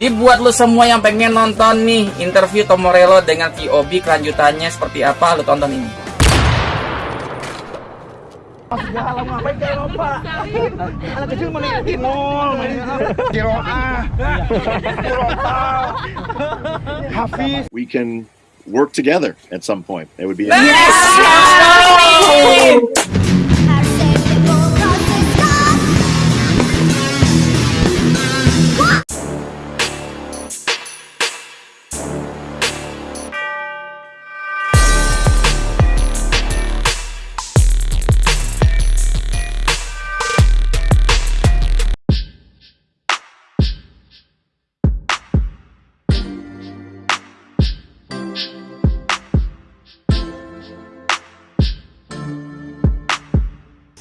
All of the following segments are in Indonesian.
Jadi buat lu semua yang pengen nonton nih interview Tom Morello dengan VOB kelanjutannya seperti apa, lu tonton ini. Ngapain? Anak kecil Kiroah, Hafiz. we can work together at some point. It would be Yes!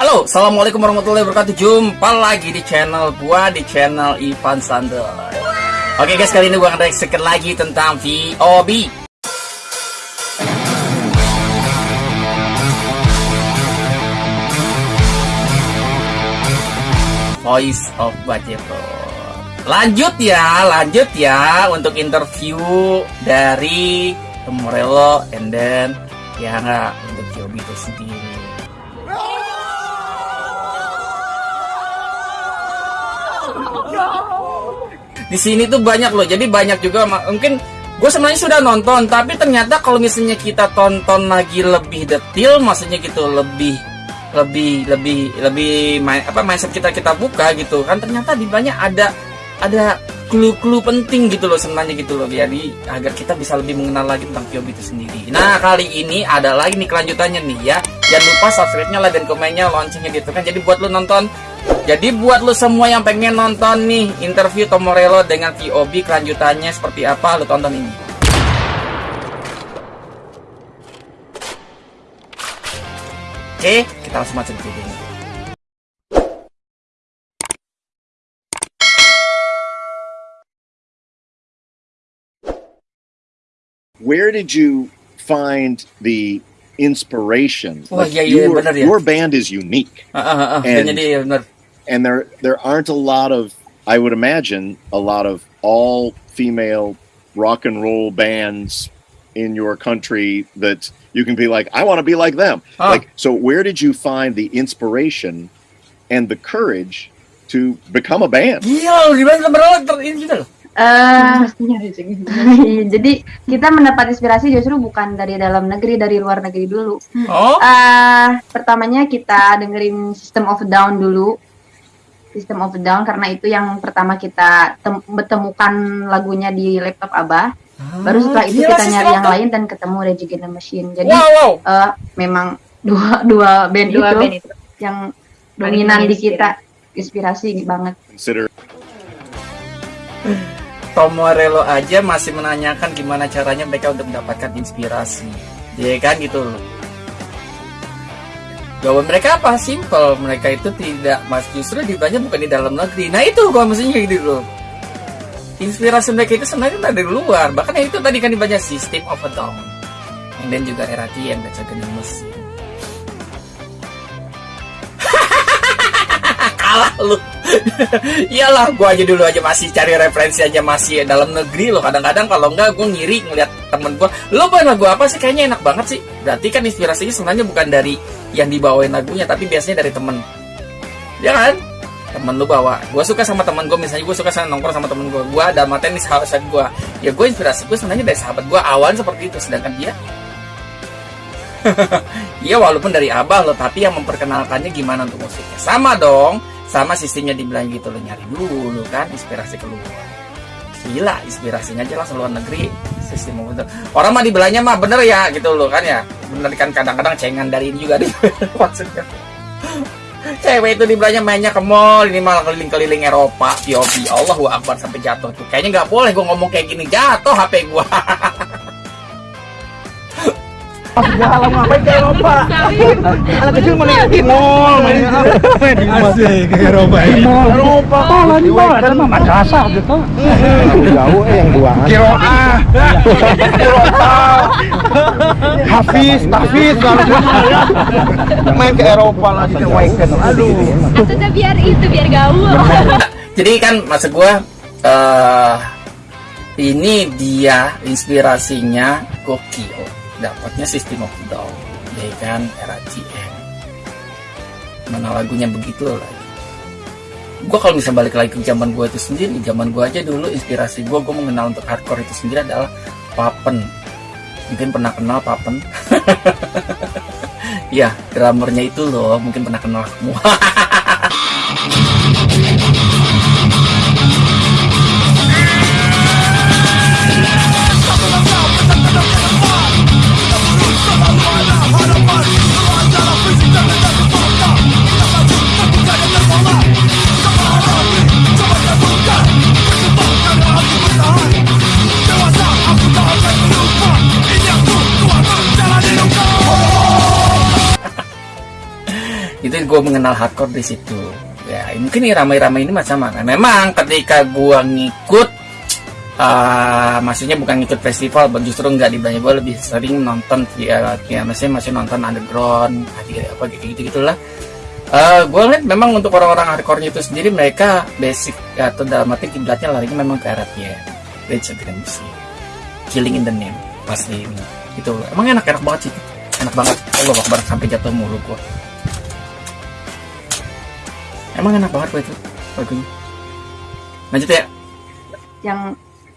Halo, assalamualaikum warahmatullahi wabarakatuh. Jumpa lagi di channel gua di channel Ivan Sandel. Oke guys, kali ini gua akan reaksikan lagi tentang VOB. Voice of Bajeto. Lanjut ya, lanjut ya untuk interview dari Morello and then ya nggak untuk VOB itu sendiri. Di sini tuh banyak loh jadi banyak juga mungkin gue sebenarnya sudah nonton tapi ternyata kalau misalnya kita tonton lagi lebih detail maksudnya gitu lebih lebih lebih lebih apa mindset kita kita buka gitu kan ternyata di banyak ada ada clue-clue penting gitu loh sebenarnya gitu loh jadi agar kita bisa lebih mengenal lagi tentang Kyobi itu sendiri. Nah kali ini ada lagi nih kelanjutannya nih ya. Jangan lupa subscribe-nya like dan komennya loncengnya gitu kan. Jadi buat lu nonton jadi buat lu semua yang pengen nonton nih interview Tom Morello dengan VOB kelanjutannya seperti apa, lu tonton ini. Oke, kita langsung masuk ke videonya. where did you find the inspiration? Wah, iya, iya, your, benar ya. your band is unique, Ah, ah, ah, And- jadi bener. And there there aren't a lot of, I would imagine, a lot of all female rock and roll bands in your country that you can be like, I want to be like them. Ah. Like, so where did you find the inspiration and the courage to become a band? Iya, di mana Tom Morello ter- ini juga loh. Eh, jadi kita mendapat inspirasi justru bukan dari dalam negeri, dari luar negeri dulu. Oh, eh pertamanya kita dengerin System of Down dulu. System of a Down karena itu yang pertama kita tem- temukan lagunya di laptop Abah. Baru setelah itu kita nyari yang lain dan ketemu Rage Against the Machine. Jadi Wow, wow. eh, memang dua dua band, dua itu band itu yang Paling dominan di kita. Inspirasi banget. Consider Tom Morello aja masih menanyakan gimana caranya mereka untuk mendapatkan inspirasi. Ya kan gitu loh. Jawaban mereka apa? Simple. Mereka itu tidak mas justru ditanya bukan di dalam negeri. Nah itu kalau mestinya gitu loh. Inspirasi mereka itu sebenarnya dari luar. Bahkan ya itu tadi kan dibaca System of a Down. And then juga Erati yang baca geni mesin. Kalah lu. Iyalah, gua aja dulu aja masih cari referensi aja masih dalam negeri loh. Kadang-kadang kalau enggak gua ngiri ngeliat temen gua. Lo bawain lagu apa sih? Kayaknya enak banget sih. Berarti kan inspirasinya sebenarnya bukan dari yang dibawain lagunya, tapi biasanya dari temen. Ya kan? Temen lu bawa. Gua suka sama temen gua, misalnya gua suka sama nongkrong sama temen gua. Gua ada materi nih sahabat gua. Ya gua inspirasi gua sebenarnya dari sahabat gua awalnya seperti itu, sedangkan dia Iya walaupun dari abah loh, tapi yang memperkenalkannya gimana untuk musiknya. Sama dong, sama sistemnya dibilang gitu loh nyari dulu kan inspirasi keluar. Gila, inspirasinya aja langsung luar negeri. Sistem bener. Orang mah dibelanya mah bener ya gitu loh kan ya. Bener kan kadang-kadang cengan dari ini juga deh. Maksudnya. Cewek itu dibelanya mainnya ke mall, ini malah keliling-keliling Eropa, POV. Allahu Akbar sampai jatuh tuh. Kayaknya nggak boleh gue ngomong kayak gini, jatuh HP gua. Segala ngapain ke Eropa? Anak kecil meniti nol, mainnya Masih ke Eropa ini. Eropa. Tol ini tol, ada mah madrasah gitu. Jauh eh yang buangan. Kiroah, Kirotal, Hafiz, Hafiz, main ke Eropa lagi ke weekend. Aduh. atau udah biar itu biar gaul Jadi kan maksud gua eh ini dia inspirasinya gokil dapatnya sistem of Down ya kan? Era GM mana lagunya begitu lagi. Gue kalau bisa balik lagi ke zaman gue itu sendiri zaman gue aja dulu inspirasi gue gue mengenal untuk hardcore itu sendiri adalah Papen. Mungkin pernah kenal Papen? Ya drummernya itu loh mungkin pernah kenal semua itu gue mengenal hardcore di situ. Ya mungkin ini ramai-ramai ini macam mana. Memang ketika gue ngikut uh, maksudnya bukan ngikut festival justru nggak di banyak gue lebih sering nonton ya, ya maksudnya masih nonton underground apa gitu gitu gitulah. Uh, gue lihat memang untuk orang-orang hardcore itu sendiri mereka basic atau dalam arti kiblatnya larinya memang ke arah ya Rage Against Killing in the Name. Pasti itu. Emang enak enak banget sih. Enak banget. Allah akbar sampai jatuh mulu gue Emang enak banget kok itu lagunya. Lanjut ya. Yang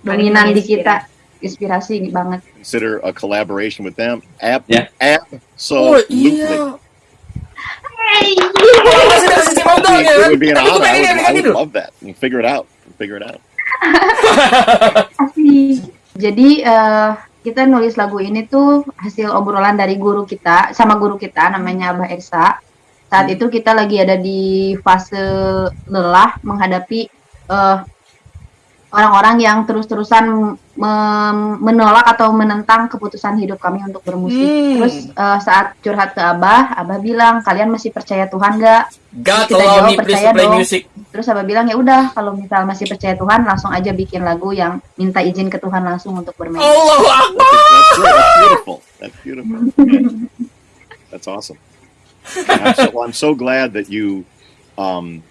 dominan di kita inspirasi banget. Consider a collaboration with them. App, Yeah. app. Oh So iya. Hey, It would be, ya kan? would be an Tapi gue honor. I pengen would, lihat I kan would itu. love that. You figure it out. Figure it out. Jadi eh, kita nulis lagu ini tuh hasil obrolan dari guru kita sama guru kita namanya Abah Ersa. Saat itu kita lagi ada di fase lelah menghadapi eh, orang-orang yang terus-terusan menolak atau menentang keputusan hidup kami untuk bermusik. Hmm. Terus eh, saat curhat ke Abah, Abah bilang kalian masih percaya Tuhan nggak? God Kita jawab me percaya dong. music. Terus Abah bilang ya udah kalau misal masih percaya Tuhan langsung aja bikin lagu yang minta izin ke Tuhan langsung untuk bermain. Allah Akbar. That's. That's beautiful. That's beautiful. Yeah. That's awesome. And I'm so, I'm so glad that you um,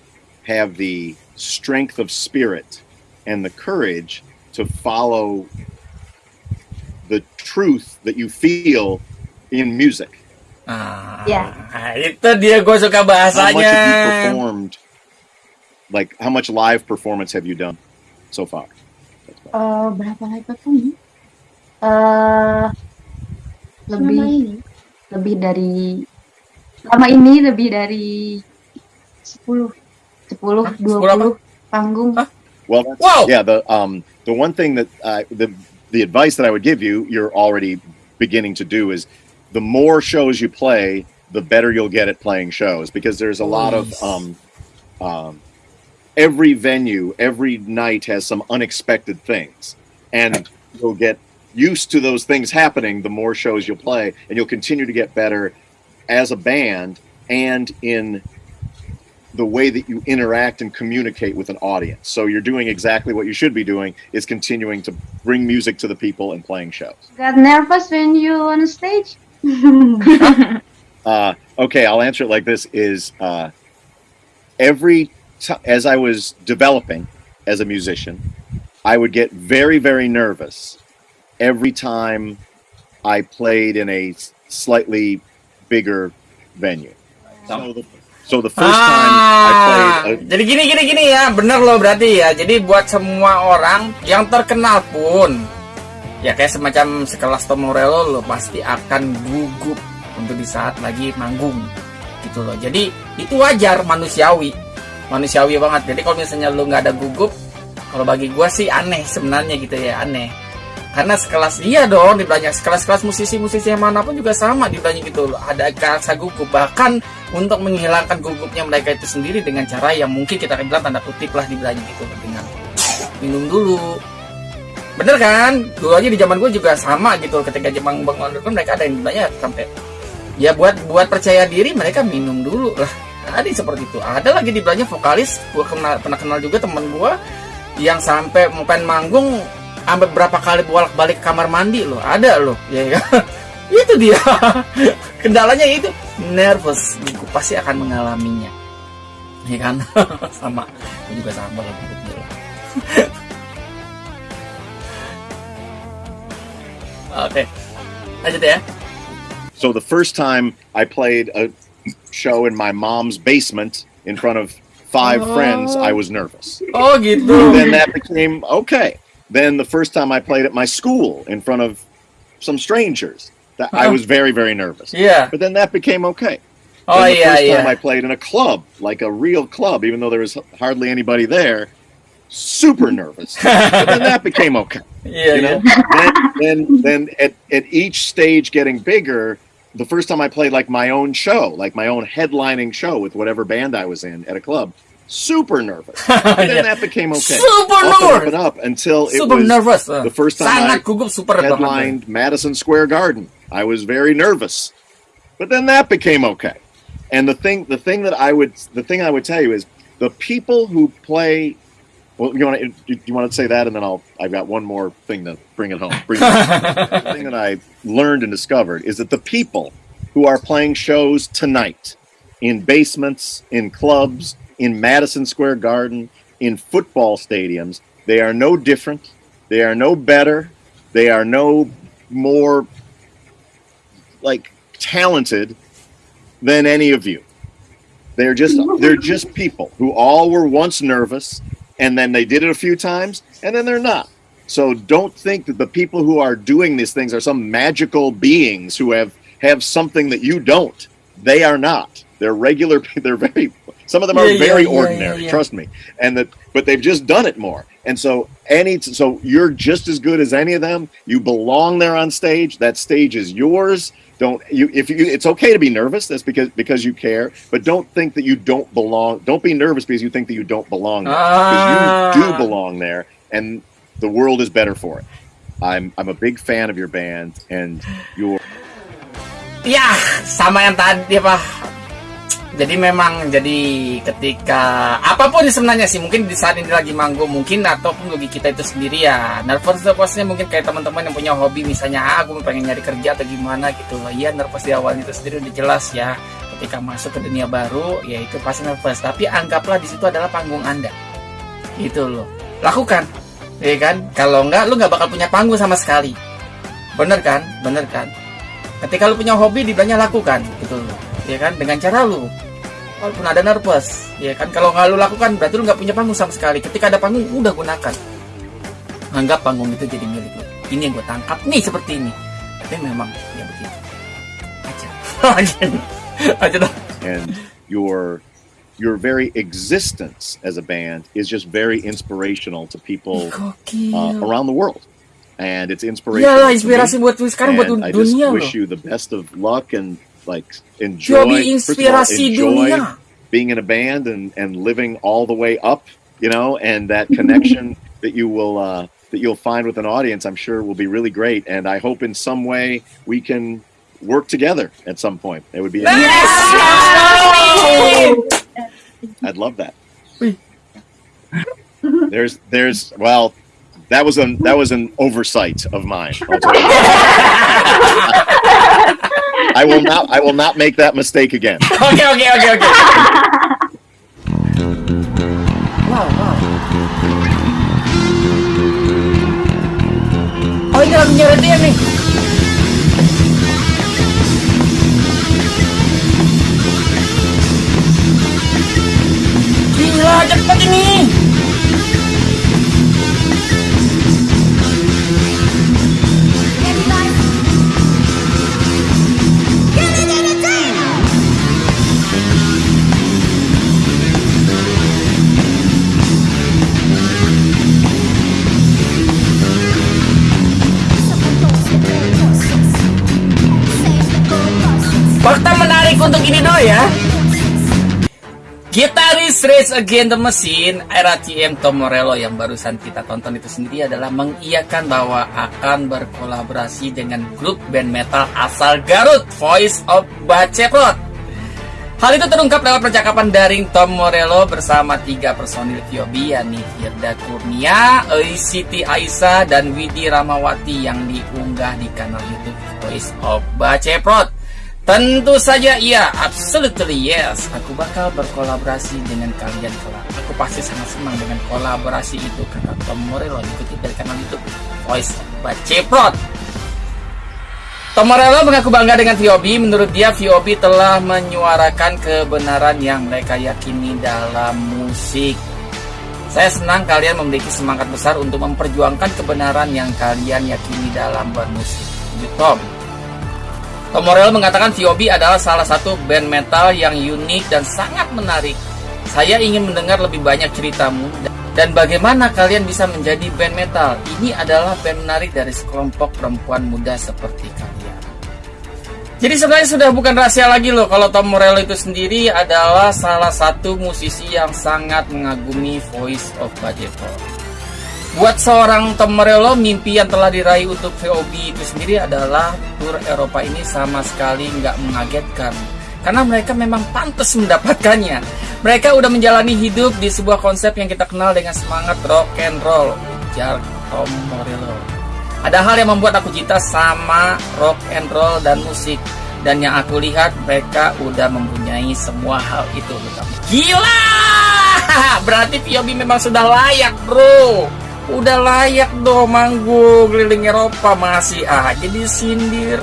have the strength of spirit and the courage to follow the truth that you feel in music. Ah, Ya. itu dia gue suka How much have you performed? Like, how much live performance have you done so far? Eh, berapa live perform? Eh lebih lebih dari lama ini lebih dari 10 10 Hah? 10 panggung. Hah? Well, Wow. yeah. The um the one thing that uh, the the advice that I would give you, you're already beginning to do is the more shows you play, the better you'll get at playing shows because there's a lot of um um every venue, every night has some unexpected things, and you'll get used to those things happening. The more shows you'll play, and you'll continue to get better as a band and in the way that you interact and communicate with an audience. So you're doing exactly what you should be doing is continuing to bring music to the people and playing shows. Got nervous when you on stage? Uh, okay, I'll answer it like this: is uh, every as I was developing as a musician, I would get very, very nervous every time I played in a slightly bigger venue. So the, so the first time I played, Ah, a, jadi gini gini gini ya, bener loh berarti ya. Jadi buat semua orang yang terkenal pun, ya kayak semacam sekelas Tom Morello lo pasti akan gugup untuk di saat lagi manggung gitu loh. Jadi itu wajar manusiawi, manusiawi banget. Jadi kalau misalnya lu nggak ada gugup, kalau bagi gua sih aneh sebenarnya gitu ya aneh. Karena sekelas iya dong di banyak sekelas-kelas musisi-musisi yang mana pun juga sama di banyak gitu. Ada rasa gugup. Bahkan untuk menghilangkan gugupnya mereka itu sendiri dengan cara yang mungkin kita akan bilang tanda kutip lah di belanja gitu. Dengan minum dulu. Bener kan? Dulu aja di zaman gue juga sama gitu. Ketika Jepang bangun underground mereka ada yang banyak sampai ya buat buat percaya diri mereka minum dulu lah. Yang seperti itu. Ada lagi di belanja vokalis. Gue kenal pernah kenal juga temen gue yang sampai mau pengen manggung sampai berapa kali bolak balik kamar mandi loh ada loh ya kan itu dia kendalanya itu nervous gue pasti akan mengalaminya ya kan sama gue juga sama lah Oke. Lanjut ya. So the first time I played a show in my mom's basement in front of five Oh. friends, I was nervous. Oh gitu. then that became okay. Then the first time I played at my school in front of some strangers, that I was very very nervous. Yeah. But then that became okay. Oh Then the iya first iya. time I played in a club, like a real club, even though there was hardly anybody there, super nervous. but then that became okay. Yeah. You know, then, then then at, at each stage getting bigger. The first time I played like my own show, like my own headlining show with whatever band I was in at a club, super nervous. But then that became okay. Super Up and up nervous. and up until it Super was nervous. the first time I super headlined Madison Square Garden. I was very nervous, but then that became okay. And the thing, the thing that I would, the thing I would tell you is the people who play. Well, you want to you want to say that, and then I'll. I've got one more thing to bring it home. Bring it home. the thing that I learned and discovered is that the people who are playing shows tonight in basements, in clubs, in Madison Square Garden, in football stadiums, they are no different. They are no better. They are no more like talented than any of you. They're just they're just people who all were once nervous and then they did it a few times and then they're not. So don't think that the people who are doing these things are some magical beings who have have something that you don't. They are not. They're regular they're very some of them are Yeah, yeah, very yeah, ordinary, yeah, yeah. trust me. And that but they've just done it more. And so any so you're just as good as any of them. You belong there on stage. That stage is yours. Don't you if you it's okay to be nervous, that's because because you care, but don't think that you don't belong. Don't be nervous because you think that you don't belong there. Ah. Because you do belong there and the world is better for it. I'm I'm a big fan of your band and your Yeah, sama yang tadi apa? Jadi memang jadi ketika apa pun sebenarnya sih mungkin di saat ini lagi manggung mungkin ataupun bagi kita itu sendiri ya nervous nervousnya mungkin kayak teman-teman yang punya hobi misalnya ah, aku pengen nyari kerja atau gimana gitu. Iya nervous di awal itu sendiri udah jelas ya ketika masuk ke dunia baru ya itu pasti nervous. Tapi anggaplah di situ adalah panggung anda. Gitu loh. Lakukan ya kan? Kalau enggak lu nggak bakal punya panggung sama sekali. Bener kan? Bener kan? Ketika lu punya hobi dibilangnya lakukan gitu loh ya kan? Dengan cara lu. Walaupun ada nervous. Ya kan? Kalau nggak lu lakukan berarti lu nggak punya panggung sama sekali. Ketika ada panggung udah gunakan. Anggap panggung itu jadi milik lu. Ini yang gue tangkap nih seperti ini. Tapi memang ya begitu. Aja. Aja. Dong and your your very existence as a band is just very inspirational to people uh, around the world. And it's inspirational. me. inspirasi buat sekarang buat and I just dunia wish you the best of luck and like enjoy all, enjoy being in a band and and living all the way up you know and that connection that you will uh that you'll find with an audience i'm sure will be really great. And i hope in some way we can work together at some point. It would be i'd love that. There's there's well that was an that was an oversight of mine I'll tell you. i will not i will not make that mistake again okay, okay, okay, oke. Wow wow. Oh ini lagunya dia nih. Gitaris Race Against the Machine, era TM Tom Morello yang barusan kita tonton itu sendiri adalah mengiyakan bahwa akan berkolaborasi dengan grup band metal asal Garut, Voice of Baceprot. Hal itu terungkap lewat percakapan daring Tom Morello bersama tiga personil Kyobi yakni Firda Kurnia, Siti Aisyah, dan Widi Ramawati yang diunggah di kanal YouTube Voice of Baceprot. Tentu saja iya, absolutely yes. Aku bakal berkolaborasi dengan kalian kelak. Aku pasti sangat senang dengan kolaborasi itu kata Tom Morello dikutip dari kanal YouTube Voice of Baceprot. Tom Morello mengaku bangga dengan VOB. Menurut dia, VOB telah menyuarakan kebenaran yang mereka yakini dalam musik. Saya senang kalian memiliki semangat besar untuk memperjuangkan kebenaran yang kalian yakini dalam bermusik. Tom. Tom Morello mengatakan VOB adalah salah satu band metal yang unik dan sangat menarik. Saya ingin mendengar lebih banyak ceritamu dan bagaimana kalian bisa menjadi band metal. Ini adalah band menarik dari sekelompok perempuan muda seperti kalian. Jadi sebenarnya sudah bukan rahasia lagi loh kalau Tom Morello itu sendiri adalah salah satu musisi yang sangat mengagumi Voice of Bajevo. Buat seorang Tom Morello, mimpi yang telah diraih untuk VOB itu sendiri adalah tur Eropa ini sama sekali nggak mengagetkan. Karena mereka memang pantas mendapatkannya. Mereka udah menjalani hidup di sebuah konsep yang kita kenal dengan semangat rock and roll. Ujar Tom Morello. Ada hal yang membuat aku cinta sama rock and roll dan musik. Dan yang aku lihat mereka udah mempunyai semua hal itu. Gila! Berarti VOB memang sudah layak bro. Udah layak dong manggung keliling Eropa masih aja disindir.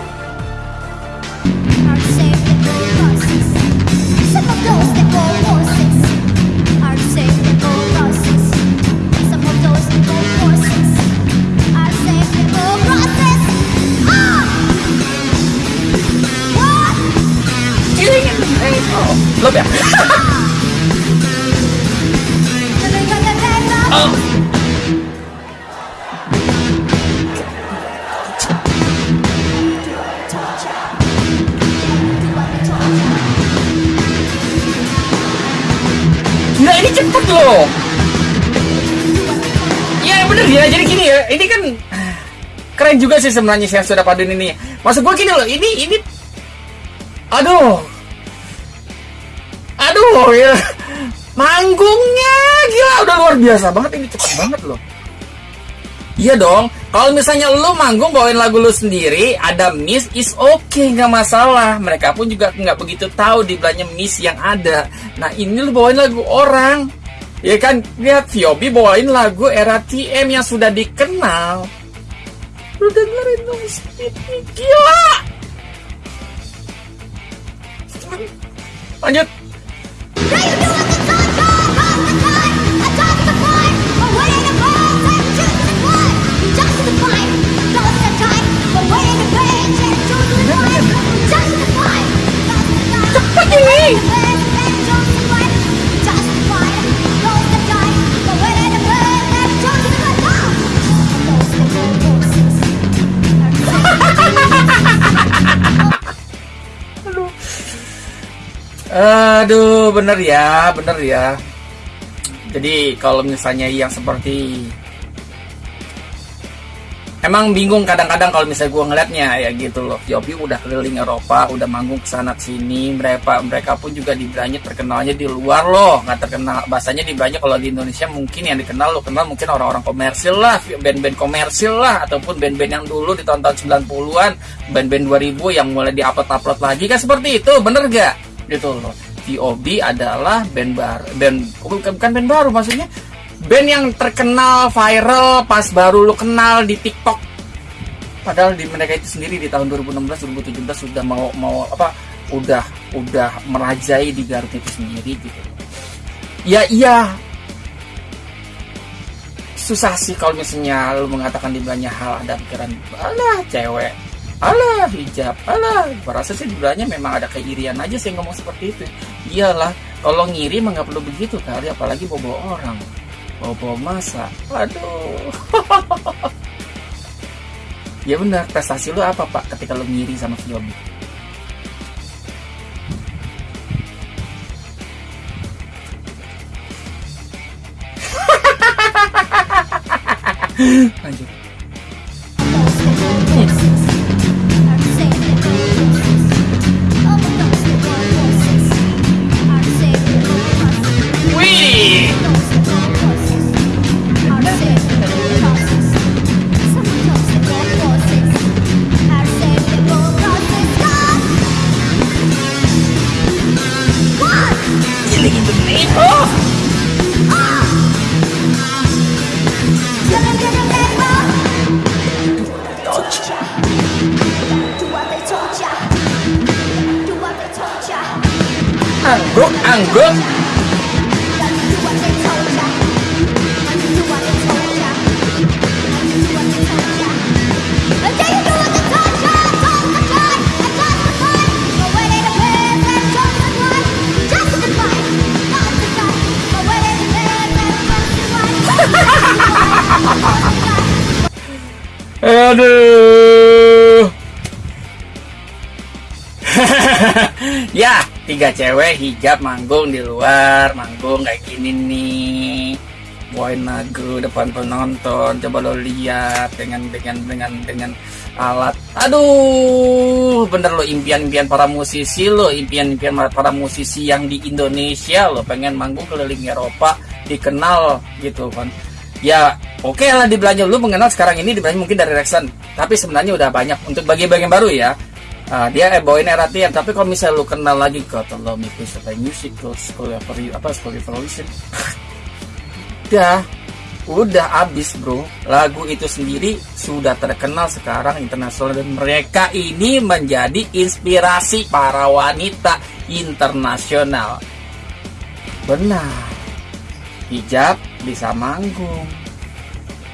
Lo ya? Ini cepet loh. Ya bener ya jadi gini ya Ini kan Keren juga sih sebenarnya yang sudah padun ini. Maksud gue gini loh Ini ini Aduh. Aduh ya. Manggungnya Gila udah luar biasa banget Ini cepet banget loh Iya dong, kalau misalnya lu manggung bawain lagu lu sendiri, ada miss is okay, nggak masalah. Mereka pun juga nggak begitu tahu di belakangnya miss yang ada. Nah ini lu bawain lagu orang, ya kan? Lihat Viobi bawain lagu era TM yang sudah dikenal. Lu dengerin dong speed gila. Lanjut. Aduh, bener ya, bener ya. Jadi kalau misalnya yang seperti Emang bingung kadang-kadang kalau misalnya gue ngeliatnya ya gitu loh. Yobi udah keliling Eropa, udah manggung ke sana sini. Mereka mereka pun juga di Branyet terkenalnya di luar loh, nggak terkenal. Bahasanya di Branyet kalau di Indonesia mungkin yang dikenal lo kenal mungkin orang-orang komersil lah, band-band komersil lah, ataupun band-band yang dulu di tahun-tahun 90-an, band-band 2000 yang mulai diupload-upload lagi kan seperti itu, bener gak? Gitu loh. VOB adalah band baru, band bukan, band baru maksudnya. Band yang terkenal viral pas baru lu kenal di TikTok. Padahal di mereka itu sendiri di tahun 2016 2017 sudah mau mau apa udah udah merajai di Garut itu sendiri gitu. Ya iya. Susah sih kalau misalnya lu mengatakan di banyak hal ada pikiran alah cewek alah hijab. Alah rasa sih di memang ada keirian aja sih ngomong seperti itu. Iyalah kalau ngiri mah nggak perlu begitu kali apalagi bobo orang. Bobo masa. Aduh. Ya benar prestasi lu apa pak ketika lu ngiri sama Viobi Lanjut Aduh. ya, tiga cewek hijab manggung di luar, manggung kayak gini nih. Bawain lagu depan penonton, coba lo lihat dengan dengan dengan dengan alat. Aduh, bener lo impian-impian para musisi lo, impian-impian para musisi yang di Indonesia lo pengen manggung keliling Eropa, dikenal gitu kan. Ya, oke lah dibelanja lu mengenal sekarang ini dibelanja mungkin dari Rexon, tapi sebenarnya udah banyak untuk bagi-bagi yang baru ya. Ah, dia bawain RATM, tapi kalau misalnya lu kenal lagi Miku Supply Music, School apa School Evolution, udah. Udah abis bro. Lagu itu sendiri sudah terkenal sekarang internasional. Dan mereka ini menjadi inspirasi para wanita internasional. Benar. Hijab bisa manggung.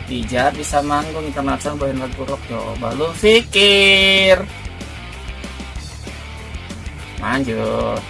Hijab bisa manggung internasional bawain lagu rock coba lu pikir lanjut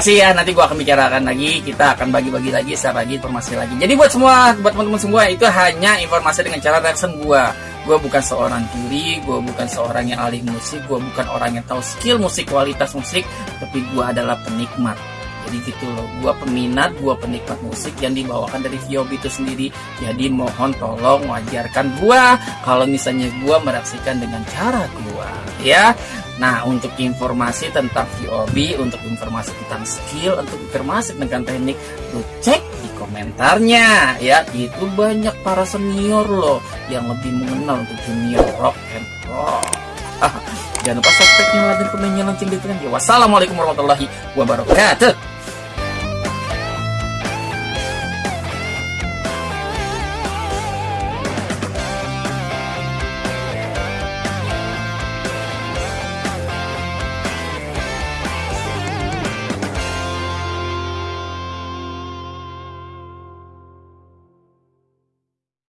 masih ya nanti gua akan bicarakan lagi. Kita akan bagi-bagi lagi saya bagi informasi lagi. Jadi buat semua buat teman-teman semua itu hanya informasi dengan cara reaction gua. Gua bukan seorang juri gua bukan seorang yang ahli musik gua bukan orang yang tahu skill musik kualitas musik tapi gua adalah penikmat. Jadi gitu loh. Gua peminat gua penikmat musik yang dibawakan dari Viobi itu sendiri. Jadi mohon tolong wajarkan gua kalau misalnya gua mereaksikan dengan cara gua ya Nah, untuk informasi tentang VOB, untuk informasi tentang skill, untuk informasi tentang teknik, lu cek di komentarnya ya. Itu banyak para senior loh yang lebih mengenal untuk dunia rock and roll. Jangan lupa subscribe, nyalakan komennya, lonceng di Wassalamualaikum warahmatullahi wabarakatuh.